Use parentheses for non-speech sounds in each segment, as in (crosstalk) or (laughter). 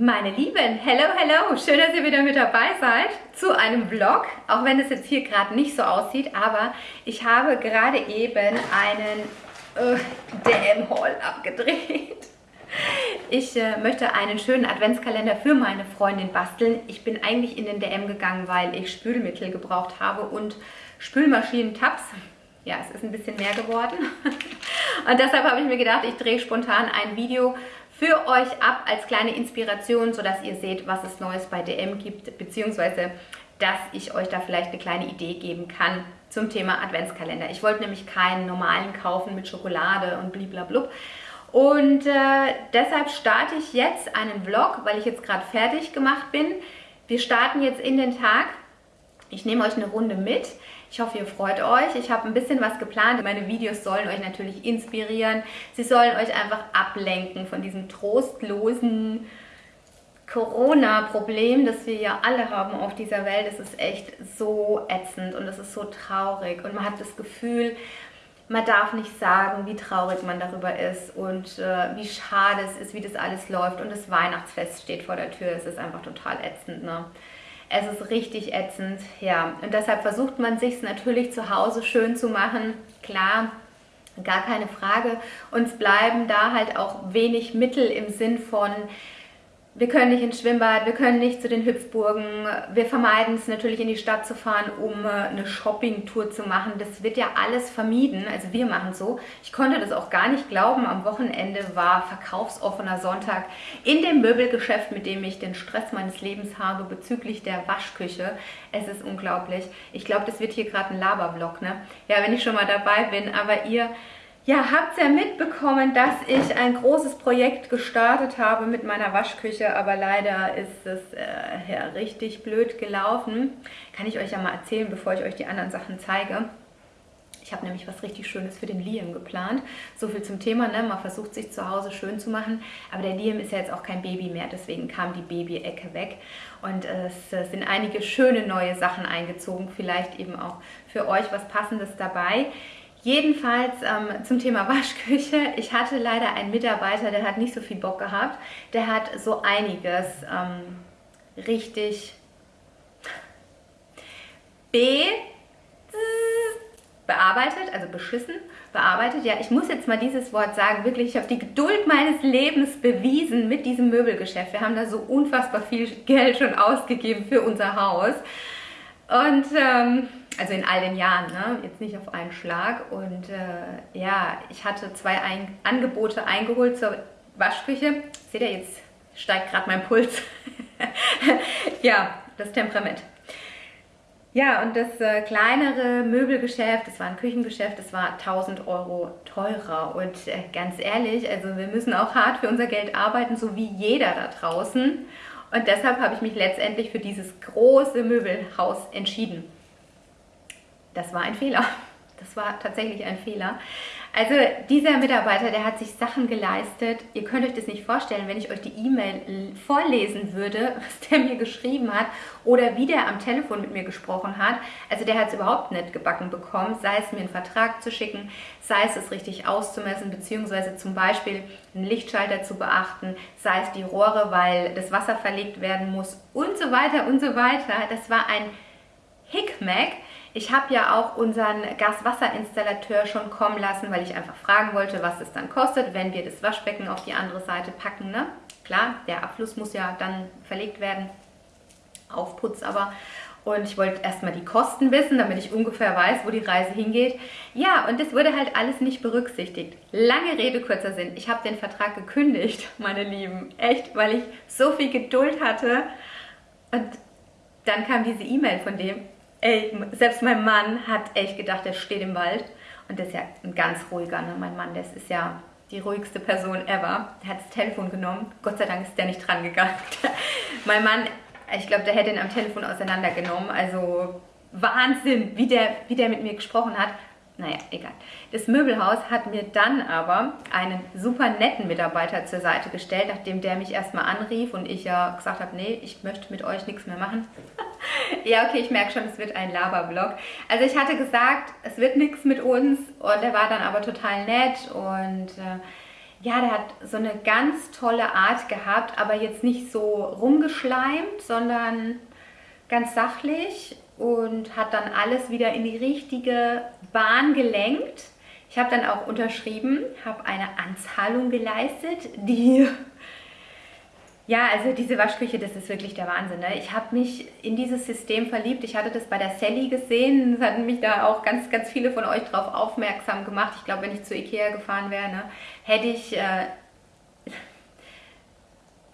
Meine Lieben, hello, hello, schön, dass ihr wieder mit dabei seid zu einem Vlog, auch wenn es jetzt hier gerade nicht so aussieht, aber ich habe gerade eben einen äh, DM-Haul abgedreht. Ich äh, möchte einen schönen Adventskalender für meine Freundin basteln. Ich bin eigentlich in den DM gegangen, weil ich Spülmittel gebraucht habe und Spülmaschinen-Tabs. Ja, es ist ein bisschen mehr geworden. (laughs) Und deshalb habe ich mir gedacht, ich drehe spontan ein Video für euch ab als kleine Inspiration, sodass ihr seht, was es Neues bei DM gibt, beziehungsweise dass ich euch da vielleicht eine kleine Idee geben kann zum Thema Adventskalender. Ich wollte nämlich keinen normalen kaufen mit Schokolade und bliblablub. Und äh, deshalb starte ich jetzt einen Vlog, weil ich jetzt gerade fertig gemacht bin. Wir starten jetzt in den Tag. Ich nehme euch eine Runde mit. Ich hoffe, ihr freut euch. Ich habe ein bisschen was geplant. Meine Videos sollen euch natürlich inspirieren. Sie sollen euch einfach ablenken von diesem trostlosen Corona-Problem, das wir ja alle haben auf dieser Welt. Es ist echt so ätzend und es ist so traurig. Und man hat das Gefühl, man darf nicht sagen, wie traurig man darüber ist und äh, wie schade es ist, wie das alles läuft. Und das Weihnachtsfest steht vor der Tür. Es ist einfach total ätzend. Ne? Es ist richtig ätzend, ja. Und deshalb versucht man sich natürlich zu Hause schön zu machen. Klar, gar keine Frage. Uns bleiben da halt auch wenig Mittel im Sinn von, wir können nicht ins Schwimmbad, wir können nicht zu den Hüpfburgen. Wir vermeiden es natürlich in die Stadt zu fahren, um äh, eine Shoppingtour zu machen. Das wird ja alles vermieden. Also wir machen so. Ich konnte das auch gar nicht glauben. Am Wochenende war verkaufsoffener Sonntag in dem Möbelgeschäft, mit dem ich den Stress meines Lebens habe bezüglich der Waschküche. Es ist unglaublich. Ich glaube, das wird hier gerade ein Labervlog, ne? Ja, wenn ich schon mal dabei bin. Aber ihr ja, habt ja mitbekommen, dass ich ein großes Projekt gestartet habe mit meiner Waschküche, aber leider ist es äh, ja, richtig blöd gelaufen. Kann ich euch ja mal erzählen, bevor ich euch die anderen Sachen zeige. Ich habe nämlich was richtig Schönes für den Liam geplant. So viel zum Thema, ne? man versucht sich zu Hause schön zu machen, aber der Liam ist ja jetzt auch kein Baby mehr, deswegen kam die Baby-Ecke weg. Und es sind einige schöne neue Sachen eingezogen, vielleicht eben auch für euch was Passendes dabei. Jedenfalls ähm, zum Thema (laughs) Waschküche. Ich hatte leider einen Mitarbeiter, der hat nicht so viel Bock gehabt. Der hat so einiges ähm, richtig B bearbeitet, also beschissen bearbeitet. Ja, ich muss jetzt mal dieses Wort sagen, wirklich, ich habe die Geduld meines Lebens bewiesen mit diesem Möbelgeschäft. Wir haben da so unfassbar viel Geld schon ausgegeben für unser Haus. Und ähm, also in all den Jahren, ne? jetzt nicht auf einen Schlag. Und äh, ja, ich hatte zwei ein Angebote eingeholt zur Waschküche. Seht ihr, jetzt steigt gerade mein Puls. (laughs) ja, das Temperament. Ja, und das äh, kleinere Möbelgeschäft, das war ein Küchengeschäft, das war 1000 Euro teurer. Und äh, ganz ehrlich, also wir müssen auch hart für unser Geld arbeiten, so wie jeder da draußen. Und deshalb habe ich mich letztendlich für dieses große Möbelhaus entschieden. Das war ein Fehler. (laughs) Das war tatsächlich ein Fehler. Also dieser Mitarbeiter, der hat sich Sachen geleistet. Ihr könnt euch das nicht vorstellen, wenn ich euch die E-Mail vorlesen würde, (laughs) was der mir geschrieben hat oder wie der am Telefon mit mir gesprochen hat. Also der hat es überhaupt nicht gebacken bekommen, sei es mir einen Vertrag zu schicken, sei es es richtig auszumessen, beziehungsweise zum Beispiel einen Lichtschalter zu beachten, sei es die Rohre, weil das Wasser verlegt werden muss und so weiter und so weiter. Das war ein Hickmack. Ich habe ja auch unseren Gaswasserinstallateur schon kommen lassen, weil ich einfach fragen wollte, was es dann kostet, wenn wir das Waschbecken auf die andere Seite packen. Ne? Klar, der Abfluss muss ja dann verlegt werden, Aufputz aber. Und ich wollte erstmal die Kosten wissen, damit ich ungefähr weiß, wo die Reise hingeht. Ja, und das wurde halt alles nicht berücksichtigt. Lange Rede, kurzer Sinn. Ich habe den Vertrag gekündigt, (laughs) meine Lieben. Echt, weil ich so viel Geduld hatte. Und dann kam diese E-Mail von dem, ey, selbst mein Mann hat echt gedacht, er steht im Wald. Und das ist ja ein ganz ruhiger, ne? mein Mann, das ist ja die ruhigste Person ever. Er hat das Telefon genommen. Gott sei Dank ist der nicht dran gegangen. (laughs) mein Mann, ich glaube, der hätte ihn am Telefon auseinandergenommen. Also Wahnsinn, wie der, wie der mit mir gesprochen hat. Naja, egal. Das Möbelhaus hat mir dann aber einen super netten Mitarbeiter zur Seite gestellt, nachdem der mich erstmal anrief und ich ja gesagt habe, nee, ich möchte mit euch nichts mehr machen. (laughs) ja, okay, ich merke schon, es wird ein Laberblog. Also ich hatte gesagt, es wird nichts mit uns und er war dann aber total nett und äh, ja, der hat so eine ganz tolle Art gehabt, aber jetzt nicht so rumgeschleimt, sondern ganz sachlich und hat dann alles wieder in die richtige Bahn gelenkt. Ich habe dann auch unterschrieben, habe eine Anzahlung geleistet, die ja, also diese Waschküche, das ist wirklich der Wahnsinn. Ne? Ich habe mich in dieses System verliebt. Ich hatte das bei der Sally gesehen. Es hatten mich da auch ganz, ganz viele von euch drauf aufmerksam gemacht. Ich glaube, wenn ich zu Ikea gefahren wäre, ne, hätte ich äh,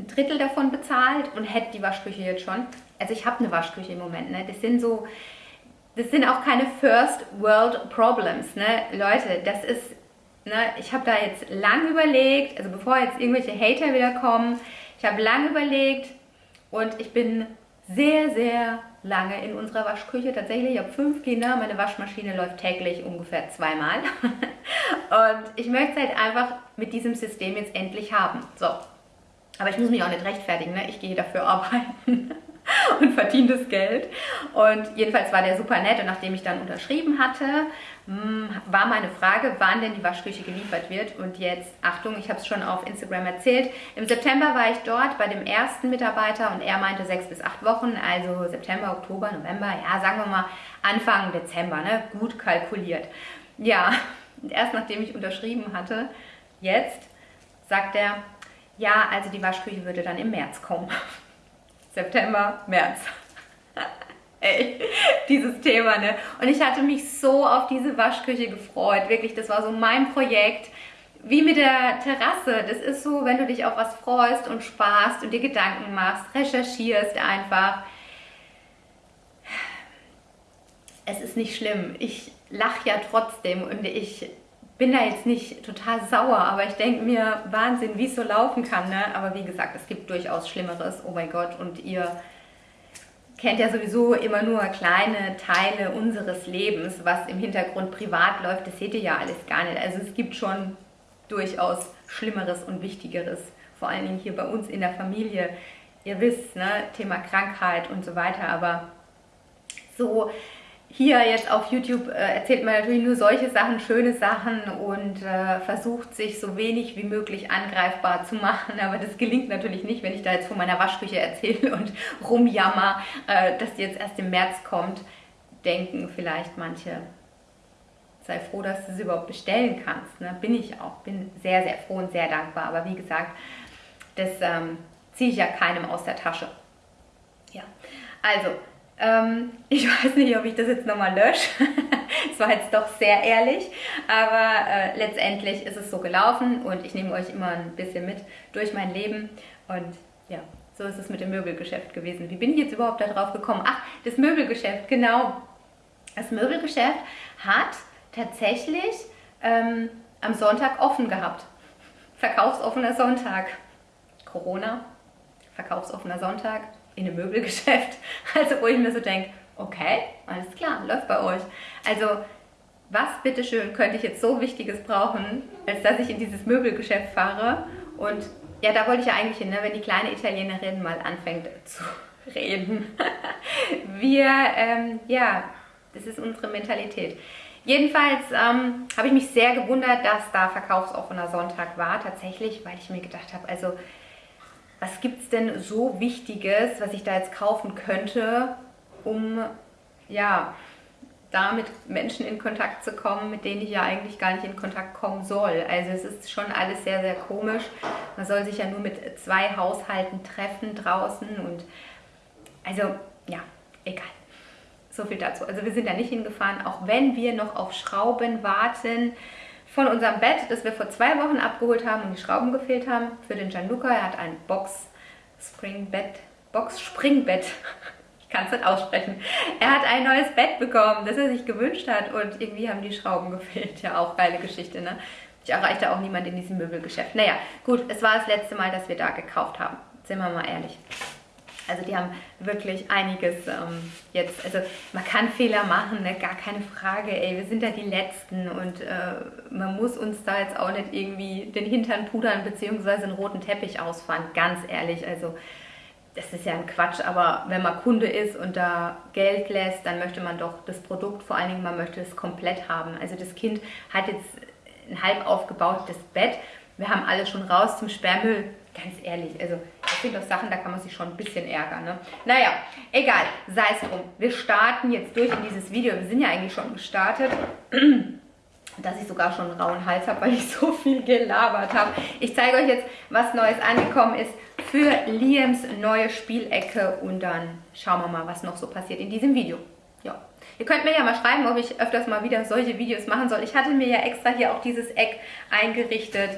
ein Drittel davon bezahlt und hätte die Waschküche jetzt schon. Also ich habe eine Waschküche im Moment. Ne? Das sind so, das sind auch keine First World Problems. Ne? Leute, das ist, ne, ich habe da jetzt lang überlegt, also bevor jetzt irgendwelche Hater wieder kommen, ich habe lange überlegt und ich bin sehr, sehr lange in unserer Waschküche. Tatsächlich, ich habe fünf Kinder, meine Waschmaschine läuft täglich ungefähr zweimal. (laughs) und ich möchte es halt einfach mit diesem System jetzt endlich haben. So, aber ich muss mich auch nicht rechtfertigen, ne? ich gehe dafür (laughs) arbeiten. und verdiene das Geld. Und jedenfalls war der super nett und nachdem ich dann unterschrieben hatte, hm, war meine Frage, wann denn die Waschküche geliefert wird. Und jetzt, Achtung, ich habe es schon auf Instagram erzählt, im September war ich dort bei dem ersten Mitarbeiter und er meinte sechs bis acht Wochen, also September, Oktober, November, ja, sagen wir mal Anfang Dezember, ne? gut kalkuliert. Ja, (laughs) und erst nachdem ich unterschrieben hatte, jetzt sagt er, ja, also die Waschküche würde dann im März kommen. (laughs) September, März. (laughs) Ey, dieses Thema, ne? Und ich hatte mich so auf diese Waschküche gefreut. Wirklich, das war so mein Projekt. Wie mit der Terrasse. Das ist so, wenn du dich auf was freust und sparst und dir Gedanken machst, recherchierst einfach. Es ist nicht schlimm. Ich lache ja trotzdem und ich bin da jetzt nicht total sauer, aber ich denke mir, Wahnsinn, wie es so laufen kann. Ne? Aber wie gesagt, es gibt durchaus Schlimmeres. Oh mein Gott, und ihr kennt ja sowieso immer nur kleine Teile unseres Lebens, was im Hintergrund privat läuft. Das seht ihr ja alles gar nicht. Also es gibt schon durchaus Schlimmeres und Wichtigeres. Vor allen Dingen hier bei uns in der Familie. Ihr wisst, ne? Thema Krankheit und so weiter. Aber so hier jetzt auf YouTube äh, erzählt man natürlich nur solche Sachen, schöne Sachen und äh, versucht sich so wenig wie möglich angreifbar zu machen. Aber das gelingt natürlich nicht, wenn ich da jetzt von meiner Waschküche erzähle (laughs) und rumjammer, äh, dass die jetzt erst im März kommt. Denken vielleicht manche, sei froh, dass du sie überhaupt bestellen kannst. Ne? Bin ich auch, bin sehr, sehr froh und sehr dankbar. Aber wie gesagt, das ähm, ziehe ich ja keinem aus der Tasche. Ja, also ähm, (laughs) ich weiß nicht, ob ich das jetzt nochmal lösche. (laughs) Es war jetzt doch sehr ehrlich, aber äh, letztendlich ist es so gelaufen und ich nehme euch immer ein bisschen mit durch mein Leben und ja, so ist es mit dem Möbelgeschäft gewesen. Wie bin ich jetzt überhaupt darauf gekommen? Ach, das Möbelgeschäft, genau. Das Möbelgeschäft hat tatsächlich ähm, am Sonntag offen gehabt. Verkaufsoffener Sonntag. Corona, verkaufsoffener Sonntag, in einem Möbelgeschäft. (laughs) Also wo ich mir so denke, okay, alles klar, läuft bei euch. Also was bitteschön könnte ich jetzt so Wichtiges brauchen, als dass ich in dieses Möbelgeschäft fahre und ja, da wollte ich ja eigentlich hin, ne, wenn die kleine Italienerin mal anfängt zu (laughs) reden. (laughs) Wir, ähm, ja, das ist unsere Mentalität. Jedenfalls ähm, habe ich mich sehr gewundert, dass da verkaufsoffener Sonntag war, tatsächlich, weil ich mir gedacht habe, also was gibt es denn so Wichtiges, was ich da jetzt kaufen könnte, um ja, da mit Menschen in Kontakt zu kommen, mit denen ich ja eigentlich gar nicht in Kontakt kommen soll. Also es ist schon alles sehr, sehr komisch. Man soll sich ja nur mit zwei Haushalten treffen draußen und also ja, egal. So viel dazu. Also wir sind da nicht hingefahren, auch wenn wir noch auf Schrauben warten von unserem Bett, das wir vor zwei Wochen abgeholt haben und die Schrauben gefehlt haben, für den Gianluca. Er hat ein Box Springbett, Box Springbett. (laughs) Ich kann es nicht aussprechen. Er hat ein neues Bett bekommen, das er sich gewünscht hat und irgendwie haben die Schrauben (laughs) gefehlt. Ja, auch geile Geschichte, ne? Ich erreichte auch niemand in diesem Möbelgeschäft. Naja, gut, es war das letzte Mal, dass wir da gekauft haben. Sind wir mal ehrlich. Also die haben wirklich einiges ähm, jetzt, also man kann Fehler machen, ne? gar keine Frage, ey, wir sind da die Letzten und äh, man muss uns da jetzt auch nicht irgendwie den Hintern pudern beziehungsweise einen roten Teppich ausfahren, ganz ehrlich, also das ist ja ein Quatsch, aber wenn man Kunde ist und da Geld lässt, dann möchte man doch das Produkt, vor allen Dingen man möchte es komplett haben. Also das Kind hat jetzt ein halb aufgebautes Bett Wir haben alles schon raus zum Sperrmüll. Ganz ehrlich, also sind doch Sachen, da kann man sich schon ein bisschen ärgern. Ne? Naja, egal, sei es drum. Wir starten jetzt durch in dieses Video. Wir sind ja eigentlich schon gestartet. (clears throat) dass ich sogar schon einen rauen Hals habe, weil ich so viel gelabert habe. Ich zeige euch jetzt, was Neues angekommen ist für Liams neue Spielecke und dann schauen wir mal, was noch so passiert in diesem Video. Ja. Ihr könnt mir ja mal schreiben, ob ich öfters mal wieder solche Videos machen soll. Ich hatte mir ja extra hier auch dieses Eck eingerichtet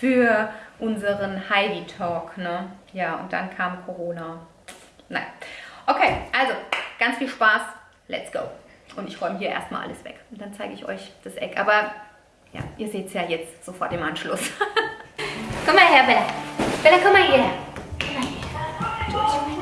für unseren Heidi Talk. Ne? Ja, und dann kam Corona. Nein. Okay, also ganz viel Spaß. Let's go. Und ich räume hier erstmal alles weg. Und dann zeige ich euch das Eck. Aber ja, ihr seht es ja jetzt sofort im Anschluss. (laughs) komm mal her, Bella. Bella, komm mal hierher. Komm mal her.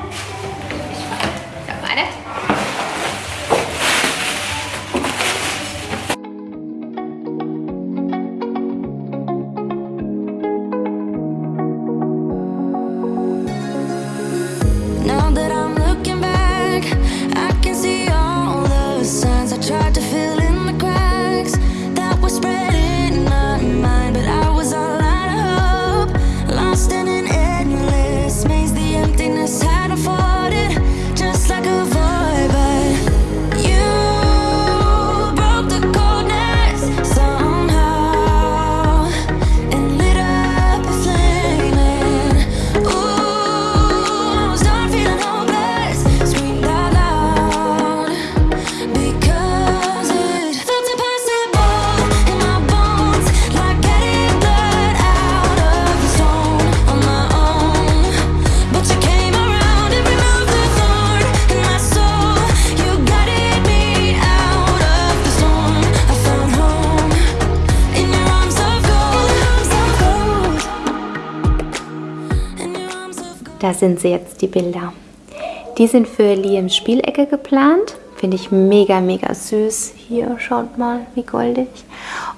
Da sind sie jetzt, die Bilder. Die sind für Liams Spielecke geplant. Finde ich mega, mega süß. Hier, schaut mal, wie goldig.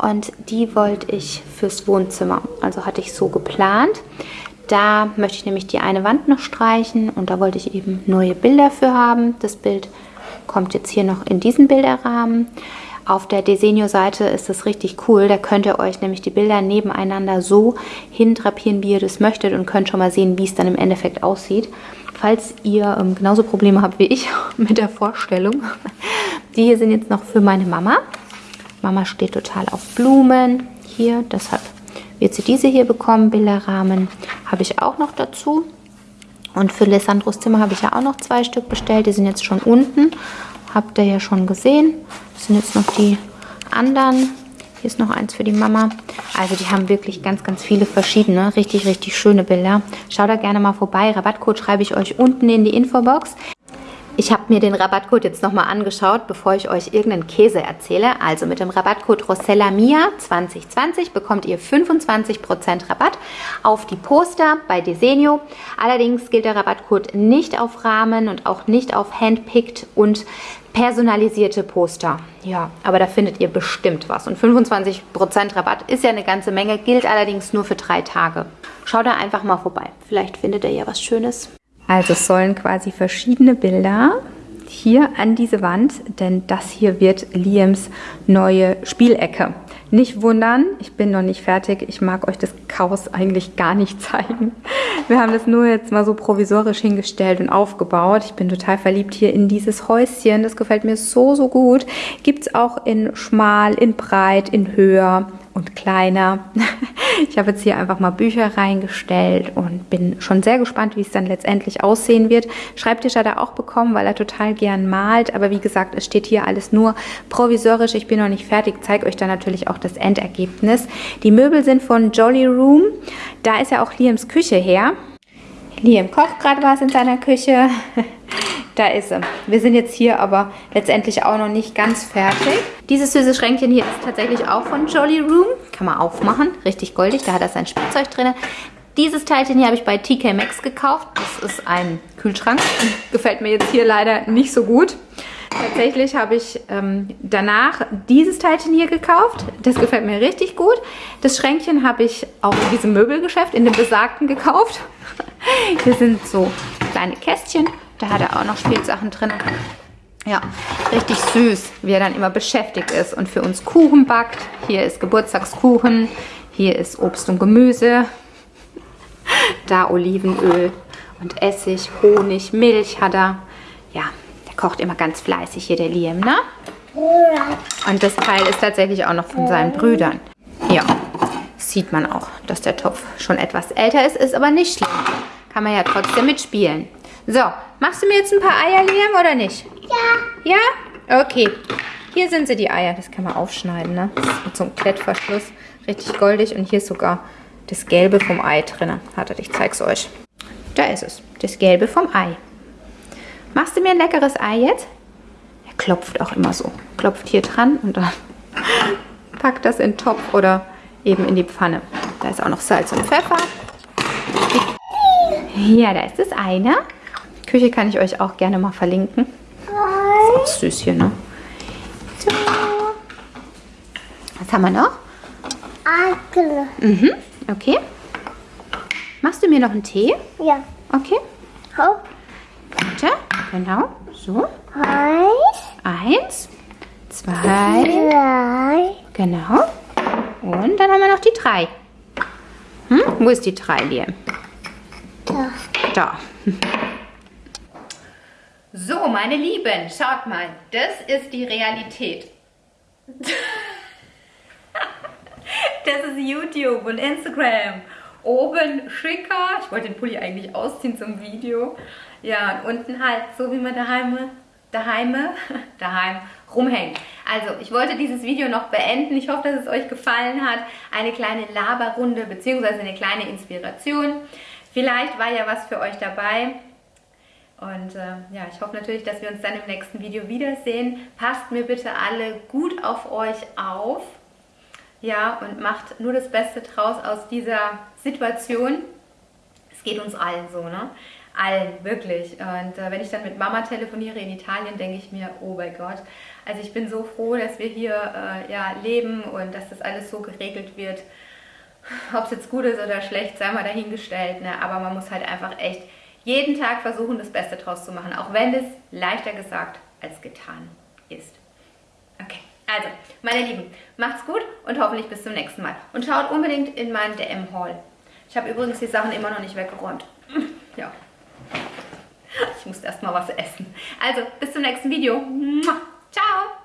Und die wollte ich fürs Wohnzimmer. Also hatte ich so geplant. Da möchte ich nämlich die eine Wand noch streichen und da wollte ich eben neue Bilder für haben. Das Bild kommt jetzt hier noch in diesen Bilderrahmen. Auf der Desenio-Seite ist das richtig cool. Da könnt ihr euch nämlich die Bilder nebeneinander so hindrapieren, wie ihr das möchtet und könnt schon mal sehen, wie es dann im Endeffekt aussieht. Falls ihr ähm, genauso Probleme habt wie ich (laughs) mit der Vorstellung. Die hier sind jetzt noch für meine Mama. Mama steht total auf Blumen hier, deshalb wird sie diese hier bekommen. Bilderrahmen habe ich auch noch dazu. Und für Lissandros Zimmer habe ich ja auch noch zwei Stück bestellt. Die sind jetzt schon unten. Habt ihr ja schon gesehen. Das sind jetzt noch die anderen. Hier ist noch eins für die Mama. Also die haben wirklich ganz, ganz viele verschiedene, richtig, richtig schöne Bilder. Schaut da gerne mal vorbei. Rabattcode schreibe ich euch unten in die Infobox. Ich habe mir den Rabattcode jetzt nochmal angeschaut, bevor ich euch irgendeinen Käse erzähle. Also mit dem Rabattcode ROSELLAMIA2020 bekommt ihr 25% Rabatt auf die Poster bei Desenio. Allerdings gilt der Rabattcode nicht auf Rahmen und auch nicht auf Handpicked und personalisierte Poster. Ja, aber da findet ihr bestimmt was. Und 25% Rabatt ist ja eine ganze Menge, gilt allerdings nur für drei Tage. Schaut da einfach mal vorbei. Vielleicht findet ihr ja was Schönes. Also es sollen quasi verschiedene Bilder hier an diese Wand, denn das hier wird Liams neue Spielecke. Nicht wundern, ich bin noch nicht fertig. Ich mag euch das Chaos eigentlich gar nicht (laughs) zeigen. Wir haben das nur jetzt mal so provisorisch hingestellt und aufgebaut. Ich bin total verliebt hier in dieses Häuschen. Das gefällt mir so, so gut. Gibt es auch in schmal, in breit, in höher und kleiner. (laughs) Ich habe jetzt hier einfach mal Bücher reingestellt und bin schon sehr gespannt, wie es dann letztendlich aussehen wird. Schreibtisch hat er auch bekommen, weil er total gern malt. Aber wie gesagt, es steht hier alles nur provisorisch. Ich bin noch nicht fertig. Zeige euch dann natürlich auch das Endergebnis. Die Möbel sind von Jolly Room. Da ist ja auch Liams Küche her. Liam kocht gerade was in seiner Küche. (laughs) Da ist sie. Wir sind jetzt hier aber letztendlich auch noch nicht ganz fertig. Dieses süße Schränkchen hier ist tatsächlich auch von Jolly Room. Kann man aufmachen. Richtig goldig. Da hat er sein Spielzeug drin. Dieses Teilchen hier habe ich bei TK Maxx gekauft. Das ist ein Kühlschrank. Gefällt mir jetzt hier leider nicht so gut. Tatsächlich habe ich ähm, danach dieses Teilchen hier gekauft. Das gefällt mir richtig gut. Das Schränkchen habe ich auch in diesem Möbelgeschäft, in dem besagten gekauft. (laughs) Hier sind so kleine Kästchen da hat er auch noch Spielsachen drin. Ja, richtig süß, wie er dann immer beschäftigt ist und für uns Kuchen backt. Hier ist Geburtstagskuchen. Hier ist Obst und Gemüse. (laughs) Da Olivenöl und Essig, Honig, Milch hat er. Ja, kocht immer ganz fleißig hier, der Liam, ne? Und das Teil ist tatsächlich auch noch von seinen Brüdern. Ja, sieht man auch, dass der Topf schon etwas älter ist, ist aber nicht schlimm. Kann man ja trotzdem mitspielen. So, machst du mir jetzt ein paar Eier, Liam, oder nicht? Ja. Ja? Okay. Hier sind sie, die Eier. Das kann man aufschneiden, ne? Mit so einem Klettverschluss. Richtig goldig. Und hier ist sogar das Gelbe vom Ei drin. Wartet, ich zeig's euch. Da ist es. Das Gelbe vom Ei. Machst du mir ein leckeres Ei jetzt? Er klopft auch immer so. Klopft hier dran und dann (laughs) packt das in den Topf oder eben in die Pfanne. Da ist auch noch Salz und Pfeffer. Ja, da ist das Ei, ne? Küche kann ich euch auch gerne mal verlinken. Ist auch süß hier, ne? So. Was haben wir noch? Mhm, okay. Machst du mir noch einen Tee? Ja. Okay. Hopp. Genau. So. Eins. Eins, zwei, Drei. genau. Und dann haben wir noch die drei. Hm? Wo ist die drei, Liam? Da. Da. So, meine Lieben, schaut mal, das ist die Realität. (laughs) Das ist YouTube und Instagram. Oben schicker. Ich wollte den Pulli eigentlich ausziehen zum Video. Ja, und unten halt so, wie man daheim, daheim, (laughs) daheim rumhängt. Also, ich wollte dieses Video noch beenden. Ich hoffe, dass es euch gefallen hat. Eine kleine Laberrunde bzw. eine kleine Inspiration. Vielleicht war ja was für euch dabei. Und äh, ja, ich hoffe natürlich, dass wir uns dann im nächsten Video wiedersehen. Passt mir bitte alle gut auf euch auf. Ja, und macht nur das Beste draus aus dieser Situation. Es geht uns allen so, ne? Allen, wirklich. Und äh, wenn ich dann mit Mama telefoniere in Italien, denke ich mir, oh mein Gott. Also ich bin so froh, dass wir hier äh, ja, leben und dass das alles so geregelt wird. Ob es jetzt gut ist oder schlecht, sei mal dahingestellt. Ne? Aber man muss halt einfach echt jeden Tag versuchen, das Beste draus zu machen. Auch wenn es leichter gesagt als getan ist. Okay, also, meine Lieben, macht's gut und hoffentlich bis zum nächsten Mal. Und schaut unbedingt in meinen DM-Haul. Ich habe übrigens die Sachen immer noch nicht weggeräumt. Ja. Ich muss erst mal was essen. Also, bis zum nächsten Video. Ciao.